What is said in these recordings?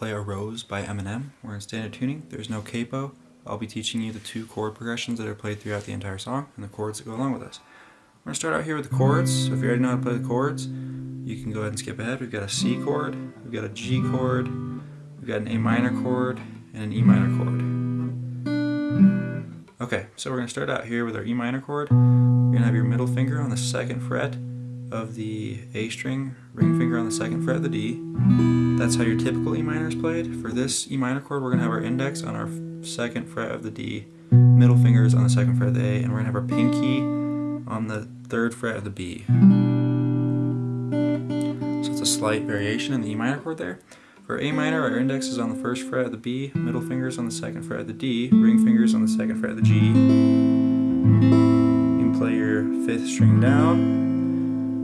play Arose by Eminem. We're in standard tuning. There's no capo. I'll be teaching you the two chord progressions that are played throughout the entire song and the chords that go along with this. We're going to start out here with the chords. So if you already know how to play the chords, you can go ahead and skip ahead. We've got a C chord, we've got a G chord, we've got an A minor chord, and an E minor chord. Okay, so we're going to start out here with our E minor chord. You're going to have your middle finger on the second fret of the A string, ring finger on the second fret of the D. That's how your typical E minor is played. For this E minor chord, we're going to have our index on our second fret of the D, middle fingers on the second fret of the A, and we're going to have our pinky on the third fret of the B. So it's a slight variation in the E minor chord there. For A minor, our index is on the first fret of the B, middle fingers on the second fret of the D, ring fingers on the second fret of the G. You can play your fifth string down,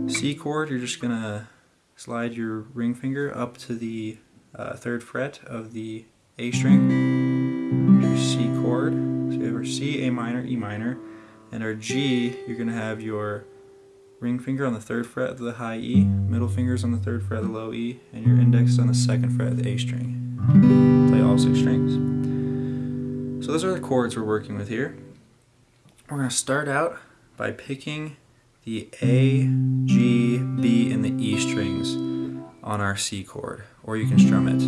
C chord, you're just gonna slide your ring finger up to the uh, third fret of the A string. Your C chord, so you have our C, A minor, E minor, and our G, you're gonna have your ring finger on the third fret of the high E, middle fingers on the third fret of the low E, and your index on the second fret of the A string. Play all six strings. So those are the chords we're working with here. We're going to start out by picking the A, G, B, and the E strings on our C chord, or you can strum it.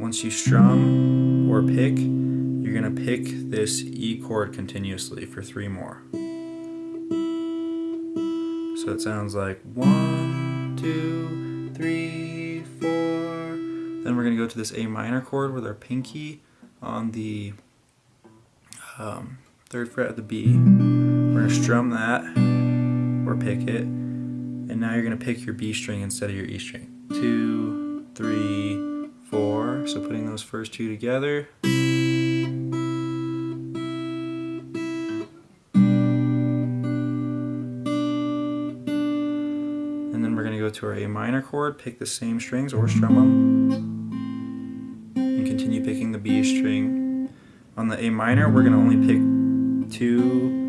Once you strum or pick, you're to pick this E chord continuously for three more. So it sounds like one, two, three, four. Then we're to go to this A minor chord with our pinky on the um, third fret of the B. We're to strum that or pick it. And now you're to pick your B string instead of your E string. Two, three, four. So putting those first two together. And then we're to go to our A minor chord, pick the same strings or strum them. And continue picking the B string. On the A minor, we're to only pick two,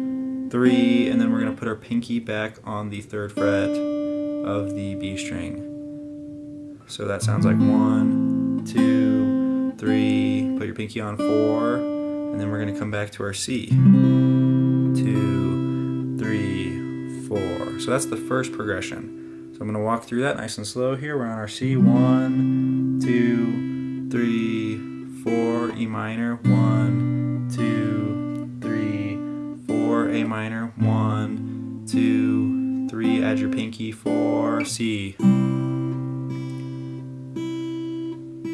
three, and then we're to put our pinky back on the third fret of the B string. So that sounds like one, two, three, put your pinky on four, and then we're to come back to our C. Two, three, four. So that's the first progression. So I'm to walk through that nice and slow here. We're on our C. One, two, three, four, E minor. One, minor, one, two, three, add your pinky, four, C.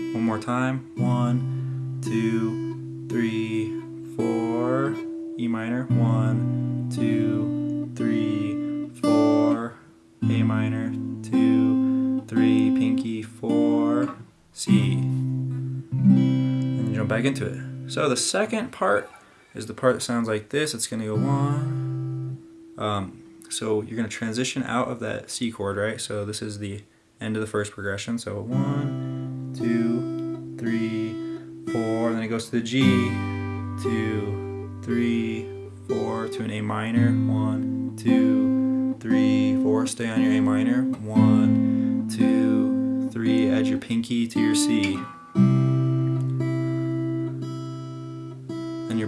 One more time, one, two, three, four, E minor, one, two, three, four, A minor, two, three, pinky, four, C. And jump back into it. So the second part is the part that sounds like this. It's going to go one. Um, so you're going to transition out of that C chord, right? So this is the end of the first progression. So one, two, three, four. Then it goes to the G. Two, three, four. To an A minor. One, two, three, four. Stay on your A minor. One, two, three. Add your pinky to your C.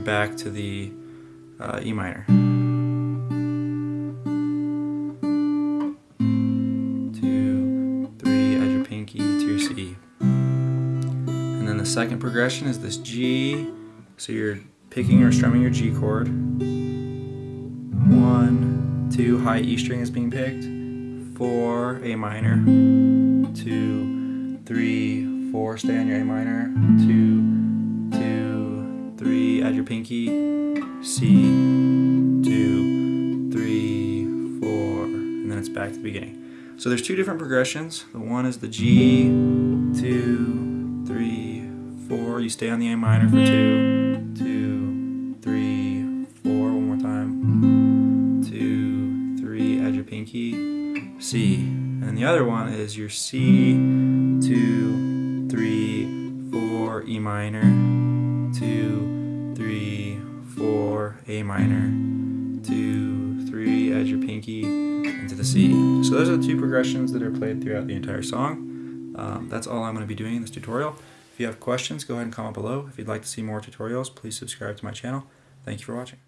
back to the uh, E minor. Two, three, add your pinky to your C. And then the second progression is this G. So you're picking or strumming your G chord. One, two, high E string is being picked. Four, A minor. Two, three, four, stay on your A minor. Two, three, add your pinky, C, two, three, four, and then it's back to the beginning. So there's two different progressions. The one is the G, two, three, four. You stay on the A minor for two, two, three, four. One more time. Two, three, add your pinky, C. And the other one is your C, two, three, four, E minor, two, three, four, A minor, two, three, add your pinky into the C. So those are the two progressions that are played throughout the entire song. Um, that's all I'm going to be doing in this tutorial. If you have questions, go ahead and comment below. If you'd like to see more tutorials, please subscribe to my channel. Thank you for watching.